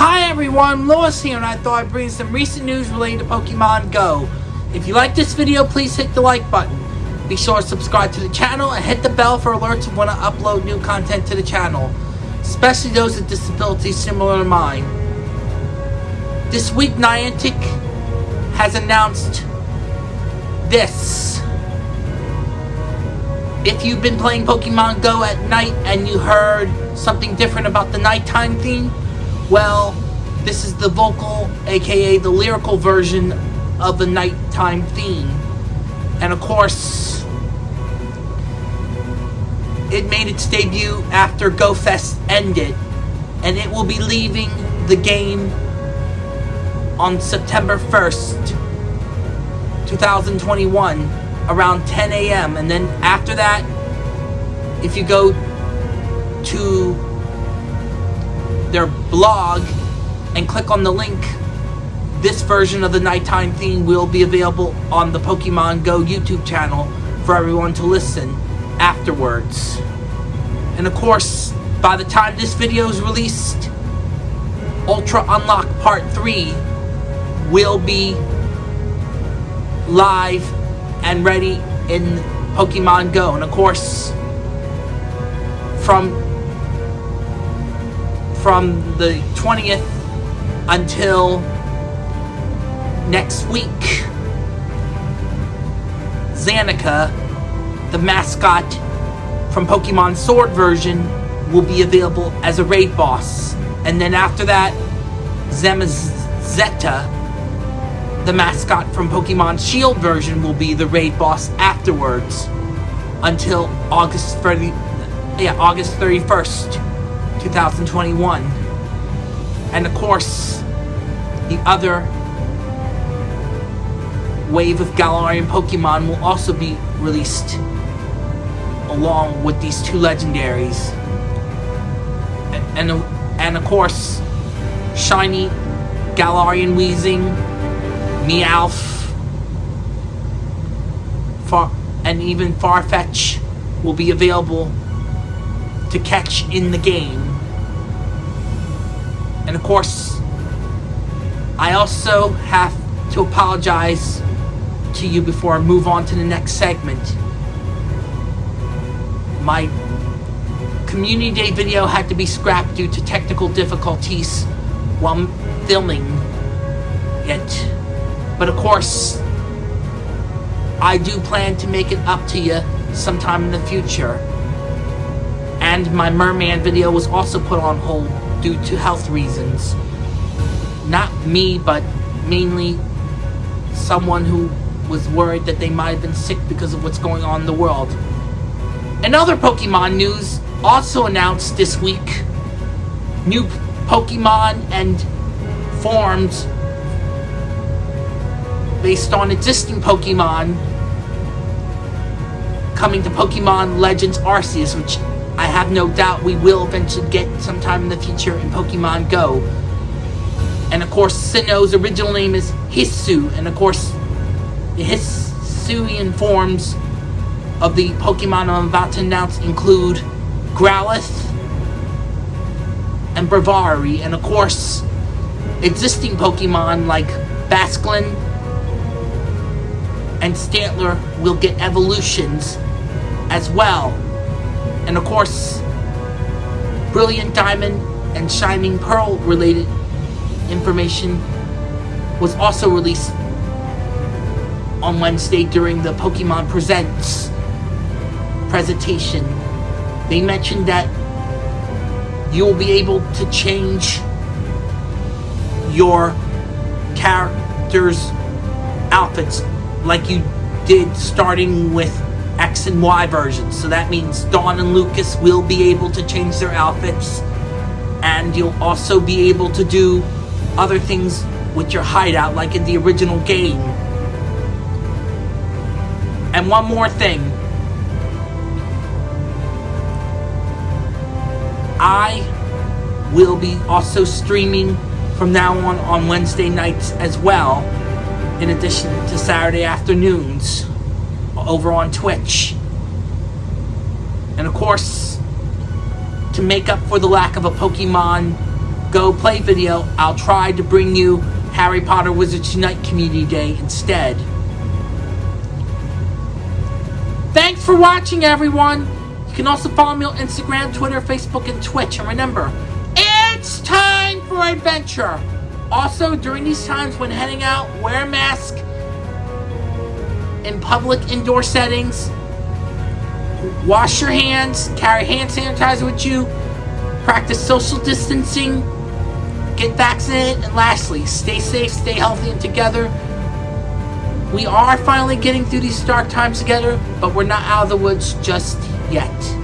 Hi everyone, Lois here and I thought I'd bring some recent news related to Pokemon Go. If you like this video, please hit the like button. Be sure to subscribe to the channel and hit the bell for alerts when I upload new content to the channel, especially those with disabilities similar to mine. This week, Niantic has announced this. If you've been playing Pokemon Go at night and you heard something different about the nighttime theme, well, this is the vocal, aka the lyrical version of the nighttime theme. And of course, it made its debut after GoFest ended, and it will be leaving the game on September 1st, 2021, around 10 a.m. And then after that, if you go to their blog and click on the link, this version of the nighttime theme will be available on the Pokemon Go YouTube channel for everyone to listen afterwards. And of course, by the time this video is released, Ultra Unlock Part 3 will be live and ready in Pokemon Go. And of course, from from the 20th until next week. Zacian, the mascot from Pokemon Sword version, will be available as a raid boss. And then after that, Zamazenta, the mascot from Pokemon Shield version, will be the raid boss afterwards until August 30, yeah, August 31st. 2021. And of course, the other wave of Galarian Pokemon will also be released along with these two legendaries. And, and of course, Shiny, Galarian Weezing, Meowth, Far and even Farfetch will be available to catch in the game. And of course, I also have to apologize to you before I move on to the next segment. My Community Day video had to be scrapped due to technical difficulties while filming it. But of course, I do plan to make it up to you sometime in the future. And my Merman video was also put on hold due to health reasons. Not me, but mainly someone who was worried that they might have been sick because of what's going on in the world. Another Pokemon news, also announced this week, new Pokemon and forms based on existing Pokemon coming to Pokemon Legends Arceus, which have no doubt we will eventually get sometime in the future in Pokemon Go. And of course, Sinnoh's original name is Hisui, and of course, the Hisuian forms of the Pokemon I'm about to announce include Growlithe and Braviary, and of course, existing Pokemon like Basculin and Stantler will get evolutions as well. And of course, Brilliant Diamond and Shining Pearl related information was also released on Wednesday during the Pokemon Presents presentation. They mentioned that you will be able to change your character's outfits like you did starting with X and Y versions. So that means Dawn and Lucas will be able to change their outfits. And you'll also be able to do other things with your hideout like in the original game. And one more thing. I will be also streaming from now on on Wednesday nights as well, in addition to Saturday afternoons over on Twitch. And of course, to make up for the lack of a Pokemon Go Play video, I'll try to bring you Harry Potter Wizards Unite Community Day instead. Thanks for watching, everyone. You can also follow me on Instagram, Twitter, Facebook, and Twitch. And remember, it's time for adventure. Also, during these times when heading out, wear a mask in public indoor settings. Wash your hands, carry hand sanitizer with you, practice social distancing, get vaccinated, and lastly, stay safe, stay healthy, and together. We are finally getting through these dark times together, but we're not out of the woods just yet.